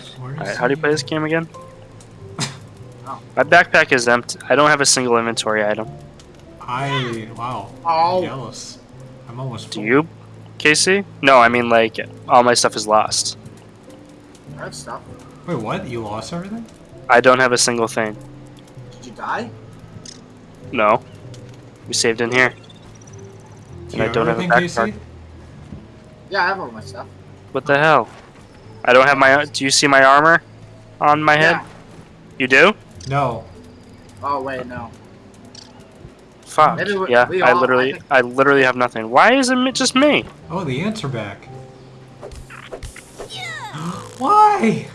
How, Alright, how do you play this game again? Oh. My backpack is empty. I don't have a single inventory item. I wow. Oh. I'm jealous. I'm almost. Do full. you, Casey? No, I mean like all my stuff is lost. I have stuff. Wait, what? You lost everything? I don't have a single thing. Did you die? No. We saved in here. Do And you I don't have a backpack. Casey? Yeah, I have all my stuff. What the hell? I don't have my. Do you see my armor on my head? Yeah. You do? No. Oh wait, no. Fuck. Maybe we- yeah, we I all- I literally, think- I literally have nothing. Why is it just me? Oh, the ants are back. Why?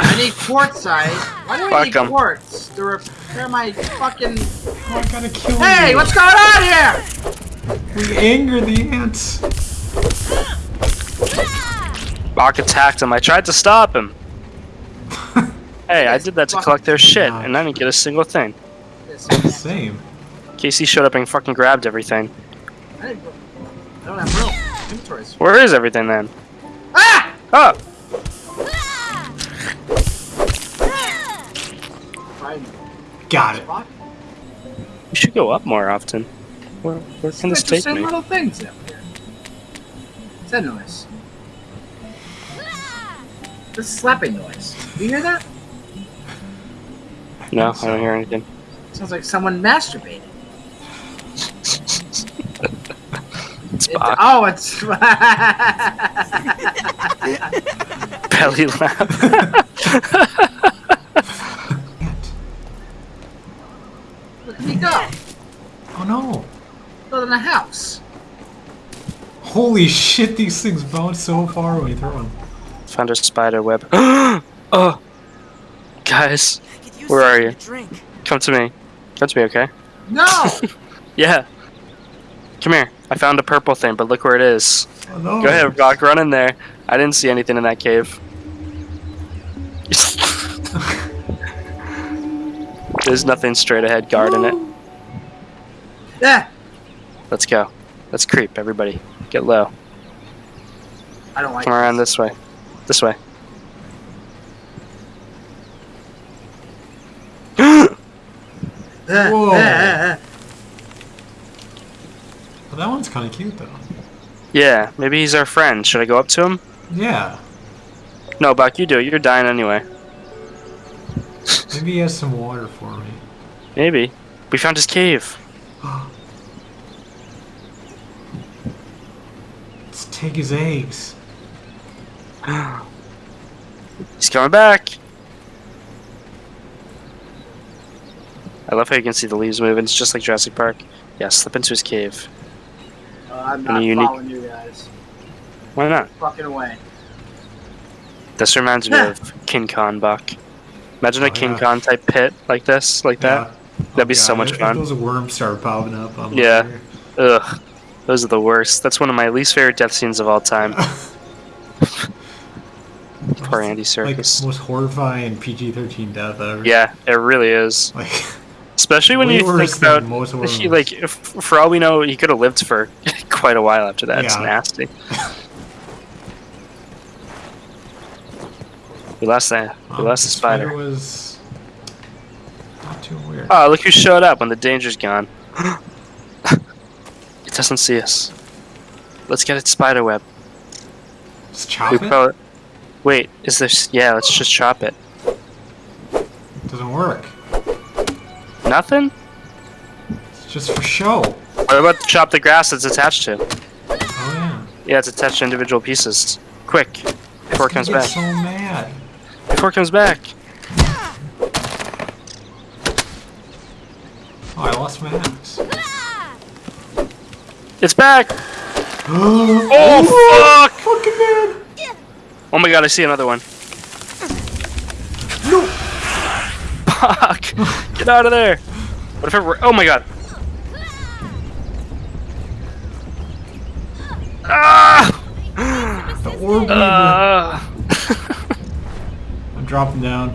I need quartzite. Why do I Fuck need 'em. quartz to repair my fucking? Oh, I gotta kill Hey, you. what's going on here? We anger the ants. Buck attacked him. I tried to stop him. Hey, I did that to collect their shit, and I didn't get a single thing. Same. Casey showed up and fucking grabbed everything. I don't have room. Inventories. Where is everything then? Ah! Oh, Got it. Spot. you should go up more often. Where, where can this take Interesting me? little things up here. What's that noise? The slapping noise. Do you hear that? No, I don't hear anything. Sounds like someone masturbated. It's It- oh, it's. Belly laugh. Look at me go. Oh no. Building a house. Holy shit, these things bounce so far when you throw them. Found a spider web. oh, guys, Where are you? Drink. come to me. Come to me, okay? No! Yeah. Come here. I found a purple thing, but look where it is. Oh no. Go ahead, Rock. Run in there. I didn't see anything in that cave. There's nothing straight ahead guard in it. yeah! Let's go. Let's creep, everybody. Get low. I don't like Come around this way. This way. Whoa. Well, that one's kind of cute though. yeah, maybe he's our friend. Should I go up to him? Yeah. No, Buck, you do it. You're dying anyway. Maybe he has some water for me. Maybe. We found his cave. Let's take his eggs. He's coming back. I love how you can see the leaves moving. It's just like Jurassic Park. Yeah, slip into his cave. Uh, I'm not unique- following you guys. Why not? Fucking away. This reminds me of King Kong, Buck. Imagine a Oh, King yeah. Kong type pit like this, like that. Yeah. That'd be Oh, so much if- fun. If those worms start popping up. I'm Yeah. here. Ugh. Those are the worst. That's one of my least favorite death scenes of all time. Poor Andy Like most horrifying PG-13 death ever. yeah, it really is. Like Especially when you think about most he, like, if, for all we know, he could have lived for quite a while after that. It's nasty. we lost that. We um, lost the spider. was not too weird. Oh, look who showed up when the danger's gone. it doesn't see us. Let's get its spider web. Just chop We it. Wait, is this? Yeah, let's just chop it. Doesn't work. Nothing? It's just for show. What about chop the grass it's attached to? Oh yeah. Yeah, it's attached to individual pieces. Quick, before it comes back. so mad. Before it comes back. Oh, I lost my axe. It's back! oh, Oh, fuck! fucking man! Oh my god, I see another one. No. Fuck! Get out of there! What if it were. Oh my god! Ah! The orb. Uh, I'm dropping down.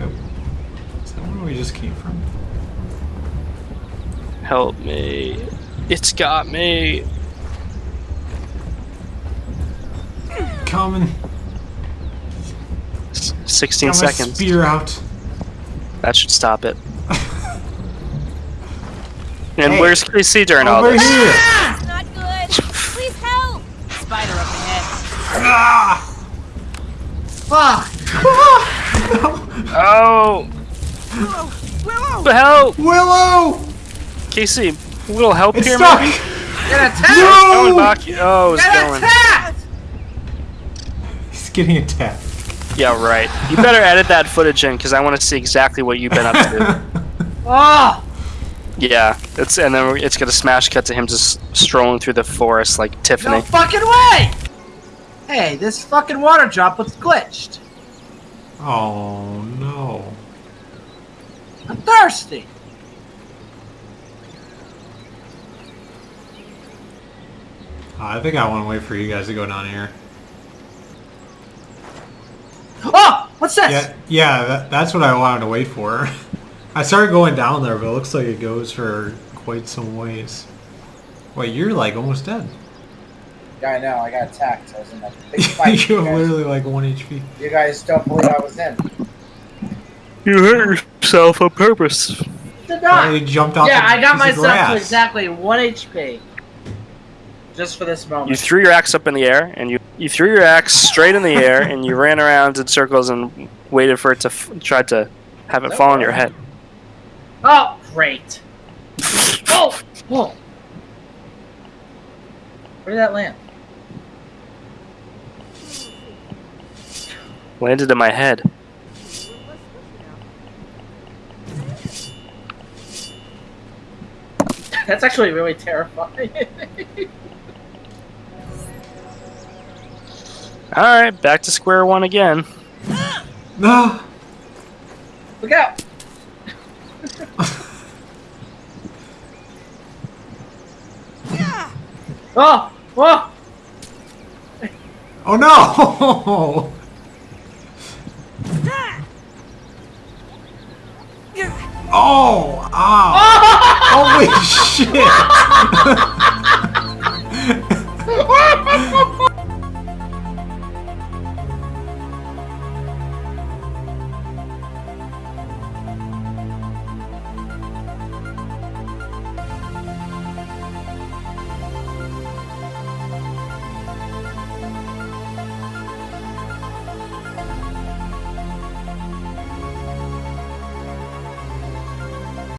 Oh. Is that where we just came from? help me. It's got me. Coming. 16 Got my seconds. spear out. That should stop it. and Hey. where's Casey during all Over this? here. It's not good. Please help. Spider up ahead. Ah! Fuck! Oh! Willow. Willow. Help! Willow! Casey, a little help It's here, stuck. maybe? Get attacked! Going No! back. Oh, it's Get going. attacked! He's getting attacked. Yeah, right. You better edit that footage in because I want to see exactly what you've been up to. Oh! yeah, it's and then it's gonna smash cut to him just strolling through the forest like Tiffany. No fucking way! Hey, this fucking water drop was glitched. oh no. I'm thirsty. I think I want to wait for you guys to go down here. Oh! What's this? Yeah, yeah, that, that's what I wanted to wait for. I started going down there, but it looks like it goes for quite some ways. Wait, you're like almost dead. Yeah, I know. I got attacked. I was in a big fight. you're you, literally like one HP. you guys don't believe I was in. You hurt yourself on purpose. Did not. you jumped off Yeah, the I got myself to exactly one HP. Just for this moment. You threw your axe up in the air, and you you threw your axe straight in the air, and you ran around in circles and waited for it to f- try to have it fall on your head. Oh, great. Oh! Whoa! Where did that land? Landed in my head. That's actually really terrifying. All right, back to square one again. No. Look out! oh! Whoa! Oh no! Oh! Ow! Holy shit!